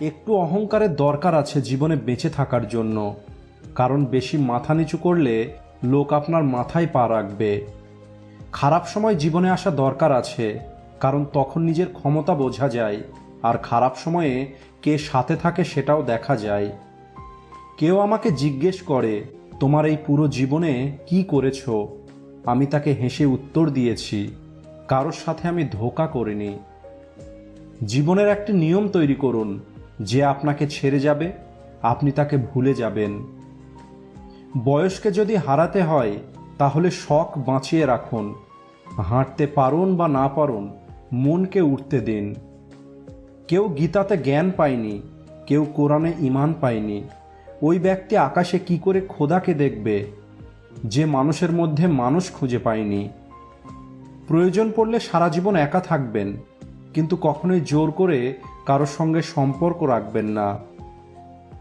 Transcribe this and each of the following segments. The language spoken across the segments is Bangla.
একটু অহংকারের দরকার আছে জীবনে বেঁচে থাকার জন্য। কারণ বেশি মাথা নিচু করলে লোক আপনার মাথায় পা রাখবে। খারাপ সময় জীবনে আসা দরকার আছে, কারণ তখন নিজের ক্ষমতা বোঝা যায়, আর খারাপ সময়ে কে সাথে থাকে সেটাও দেখা যায়। কেউ আমাকে জিজ্ঞেস করে, তোমার এই পুরো জীবনে কি করেছ? আমি তাকে হেসে উত্তর দিয়েছি, কারোর সাথে আমি ধোকা করিনি। জীবনের একটি নিয়ম তৈরি করুন যে আপনাকে ছেড়ে যাবে, আপনি তাকে ভুলে যাবেন। বয়সকে যদি হারাতে হয়, তাহলে শখ বাঁচিয়ে রাখুন। হাঁটতে পারুন বা না পারুন, মনকে উঠতে দিন। কেউ গীতাতে জ্ঞান পায়নি, কেউ কোরআনে ইমান পায়নি। ওই ব্যক্তি আকাশে কি করে খোদাকে দেখবে? যে মানুষের মধ্যে মানুষ খুঁজে পায়নি। প্রয়োজন পড়লে সারা জীবন একা থাকবেন, কিন্তু কখনোই জোর করে কারোর সঙ্গে সম্পর্ক রাখবেন না।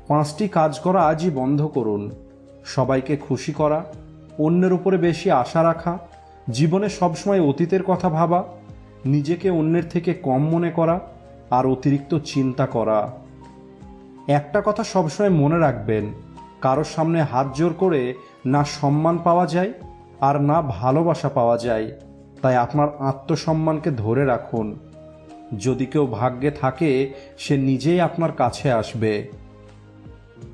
পাঁচটি কাজ করা আজই বন্ধ করুন। সবাইকে খুশি করা, অন্যের উপরে বেশি আশা রাখা, জীবনে সবসময় অতীতের কথা ভাবা, নিজেকে অন্যের থেকে কম মনে করা আর অতিরিক্ত চিন্তা করা। একটা কথা সবসময় মনে রাখবেন, কারোর সামনে হাত জোর করে না সম্মান পাওয়া যায় আর না ভালোবাসা পাওয়া যায়। তাই আপনার আত্মসম্মানকে ধরে রাখুন। যদি কেউ ভাগ্যে থাকে, সে নিজেই আপনার কাছে আসবে।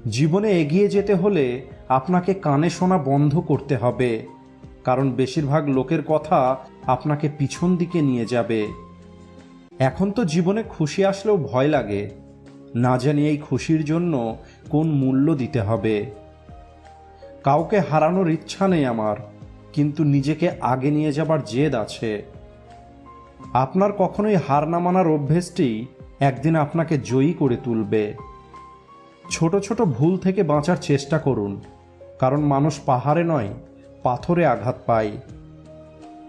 জীবনে এগিয়ে যেতে হলে আপনাকে কানে শোনা বন্ধ করতে হবে, কারণ বেশিরভাগ লোকের কথা আপনাকে পিছন দিকে নিয়ে যাবে। এখন তো জীবনে খুশি আসলেও ভয় লাগে, না জানি এই খুশির জন্য কোন মূল্য দিতে হবে। কাউকে হারানোর ইচ্ছা নেই আমার, কিন্তু নিজেকে আগে নিয়ে যাবার জেদ আছে। আপনার কখনোই হার না মানার অভ্যেসটি একদিন আপনাকে জয়ী করে তুলবে। ছোট ছোট ভুল থেকে বাঁচার চেষ্টা করুন, কারণ মানুষ পাহাড়ে নয়, পাথরে আঘাত পায়।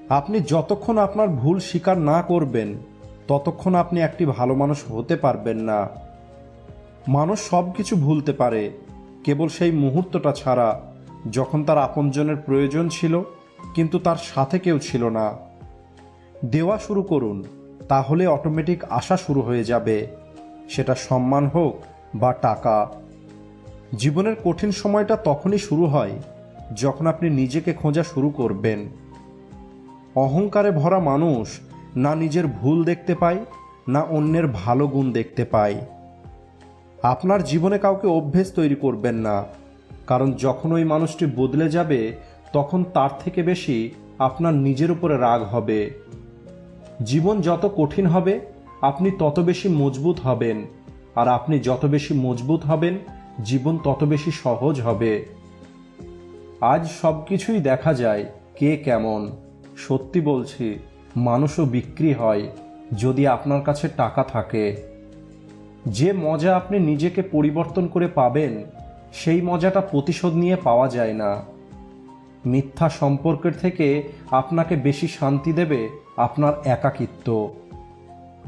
আপনি যতক্ষণ আপনার ভুল স্বীকার না করবেন, ততক্ষণ আপনি একটি ভালো মানুষ হতে পারবেন না। মানুষ সব কিছু ভুলতে পারে, কেবল সেই মুহূর্তটা ছাড়া, যখন তার আপনজনের প্রয়োজন ছিল, কিন্তু তার সাথে কেউ ছিল না। দেওয়া শুরু করুন, তাহলে অটোমেটিক আসা শুরু হয়ে যাবে। সেটা সম্মান হোক বা টাকা। জীবনের কঠিন সময়টা তখনই শুরু হয় যখন আপনি নিজেকে খোঁজা শুরু করবেন। অহংকারে ভরা মানুষ না নিজের ভুল দেখতে পায়, না অন্যের ভালো গুণ দেখতে পায়। আপনার জীবনে কাউকে অভ্যেস তৈরি করবেন না, কারণ যখন ওই মানুষটি বদলে যাবে, তখন তার থেকে বেশি আপনার নিজের উপরে রাগ হবে। জীবন যত কঠিন হবে, আপনি তত বেশি মজবুত হবেন। আর আপনি যত বেশি মজবুত হবেন, জীবন তত বেশি সহজ হবে। আজ সব কিছুই দেখা যায় কে কেমন। সত্যি বলছি, মানুষও বিক্রি হয় যদি আপনার কাছে টাকা থাকে। যে মজা আপনি নিজেকে পরিবর্তন করে পাবেন, সেই মজাটা প্রতিশোধ নিয়ে পাওয়া যায় না। মিথ্যা সম্পর্কের থেকে আপনাকে বেশি শান্তি দেবে আপনার একাকিত্ব,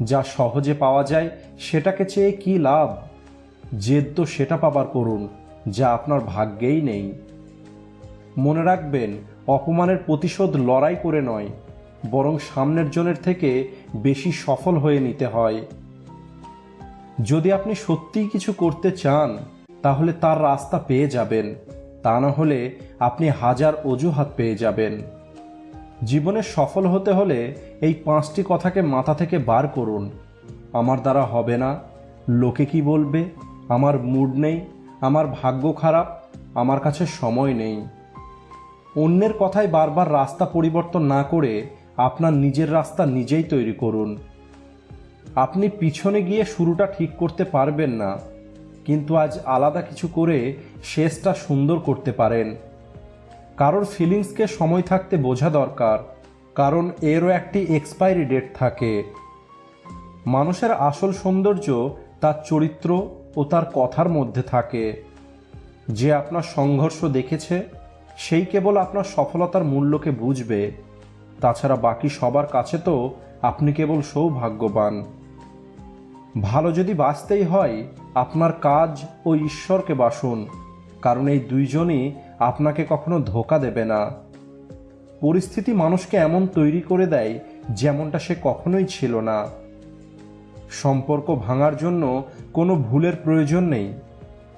যা সহজে পাওয়া যায় সেটাকে চেয়ে কি লাভ? জেদ তো সেটা পাবার করুন যা আপনার ভাগ্যেই নেই। মনে রাখবেন, অপমানের প্রতিশোধ লড়াই করে নয়, বরং সামনের জনের থেকে বেশি সফল হয়ে নিতে হয়। যদি আপনি সত্যিই কিছু করতে চান, তাহলে তার রাস্তা পেয়ে যাবেন, তা না হলে আপনি হাজার অজুহাত পেয়ে যাবেন। জীবনে সফল হতে হলে এই পাঁচটি কথাকে মাথা থেকে বার করুন। আমার দ্বারা হবে না। লোকে কি বলবে? আমার মুড নেই। আমার ভাগ্য খারাপ। আমার কাছে সময় নেই। অন্যের কথায় বারবার রাস্তা পরিবর্তন না করে আপনার নিজের রাস্তা নিজেই তৈরি করুন। আপনি পিছনে গিয়ে শুরুটা ঠিক করতে পারবেন না। কিন্তু আজ আলাদা কিছু করে শেষটা সুন্দর করতে পারেন। কারোর ফিলিংসকে সময় থাকতে বোঝা দরকার, কারণ এরও একটি এক্সপায়ারি ডেট থাকে। মানুষের আসল সৌন্দর্য তার চরিত্র ও তার কথার মধ্যে থাকে। যে আপনার সংঘর্ষ দেখেছে, সেই কেবল আপনার সফলতার মূল্যকে বুঝবে। তাছাড়া বাকি সবার কাছে তো আপনি কেবল সৌভাগ্যবান। ভালো যদি বাঁচতেই হয়, আপনার কাজ ও ঈশ্বরকে বাসুন, কারণ এই দুইজনই আপনাকে কখনো ধোকা দেবে না। পরিস্থিতি মানুষকে এমন তৈরি করে দেয় যেমনটা সে কখনোই ছিল না। সম্পর্ক ভাঙার জন্য কোনো ভুলের প্রয়োজন নেই,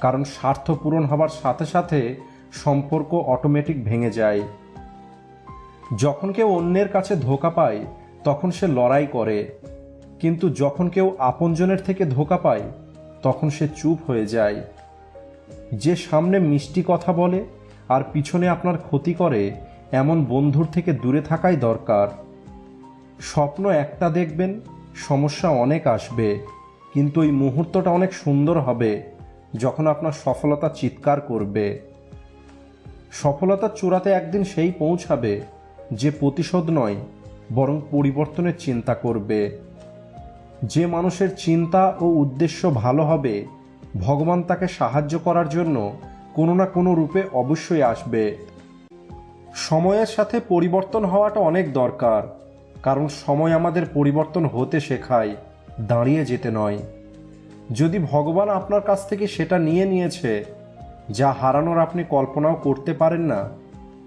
কারণ স্বার্থ পূরণ হবার সাথে সাথে সম্পর্ক অটোমেটিক ভেঙে যায়। যখন কেউ অন্যের কাছে ধোকা পায়, তখন সে লড়াই করে। কিন্তু যখন কেউ আপনজনের থেকে ধোকা পায়, তখন সে চুপ হয়ে যায়। যে সামনে মিষ্টি কথা বলে আর পিছনে আপনার ক্ষতি করে এমন বন্ধুর থেকে দূরে থাকাই দরকার। স্বপ্ন একটা দেখবেন, সমস্যা অনেক আসবে, কিন্তু ওই মুহূর্তটা অনেক সুন্দর হবে যখন আপনার সফলতা চিৎকার করবে। সফলতার চূড়াতে একদিন সেই পৌঁছাবে যে প্রতিশোধ নয়, বরং পরিবর্তনের চিন্তা করবে। যে মানুষের চিন্তা ও উদ্দেশ্য ভালো হবে, ভগবান তাকে সাহায্য করার জন্য কোনো না কোনো রূপে অবশ্যই আসবে। সময়ের সাথে পরিবর্তন হওয়াটা অনেক দরকার, কারণ সময় আমাদের পরিবর্তন হতে শেখায়, দাঁড়িয়ে যেতে নয়। যদি ভগবান আপনার কাছ থেকে সেটা নিয়ে নিয়েছে, যা হারানোর আপনি কল্পনাও করতে পারেন না,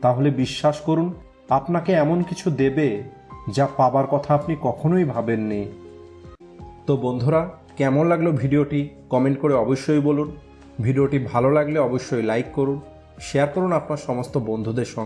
তাহলে বিশ্বাস করুন, আপনাকে এমন কিছু দেবে, যা পাবার কথা আপনি কখনোই ভাবেননি। তো বন্ধুরা, কেমন লাগল ভিডিওটি? কমেন্ট করে অবশ্যই বলুন। ভিডিওটি ভালো লাগলে অবশ্যই লাইক করুন শেয়ার করুন আপনার সমস্ত বন্ধুদের সঙ্গে।